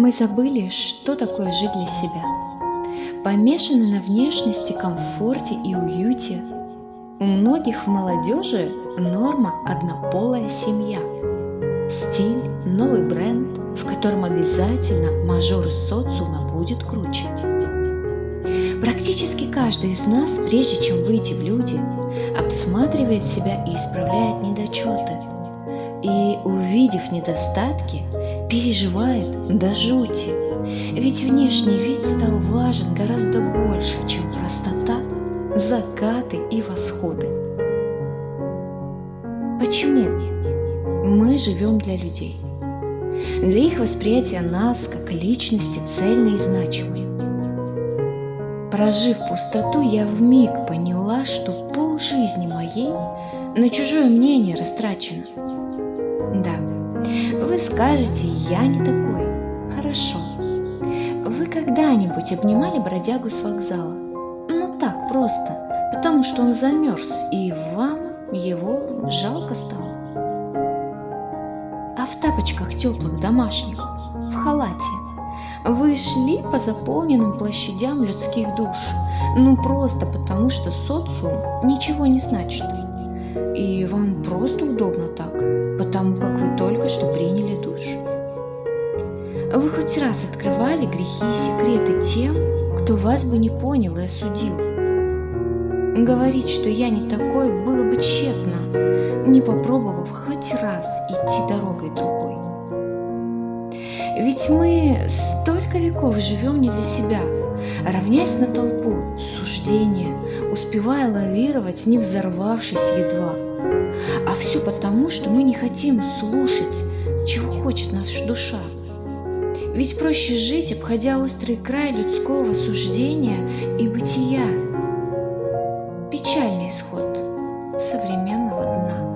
Мы забыли, что такое жить для себя. Помешаны на внешности, комфорте и уюте. У многих в молодежи норма однополая семья. Стиль, новый бренд, в котором обязательно мажор социума будет круче. Практически каждый из нас, прежде чем выйти в люди, обсматривает себя и исправляет недочеты. И, увидев недостатки, переживает до жути. Ведь внешний вид стал важен гораздо больше, чем простота, закаты и восходы. Почему? Мы живем для людей. Для их восприятия нас как личности цельной и значимой. Прожив пустоту, я в миг поняла, что пол жизни моей на чужое мнение растрачено. Да, скажете, я не такой. Хорошо. Вы когда-нибудь обнимали бродягу с вокзала? Ну так просто, потому что он замерз, и вам его жалко стало. А в тапочках теплых домашних, в халате, вы шли по заполненным площадям людских душ, ну просто потому, что социум ничего не значит. И вам просто удобно так, потому как Вы хоть раз открывали грехи и секреты тем, кто вас бы не понял и осудил? Говорить, что я не такой, было бы тщетно, не попробовав хоть раз идти дорогой другой. Ведь мы столько веков живем не для себя, равняясь на толпу, суждения, успевая лавировать, не взорвавшись едва. А все потому, что мы не хотим слушать, чего хочет наша душа. Ведь проще жить, обходя острый край людского суждения и бытия. Печальный исход современного дна.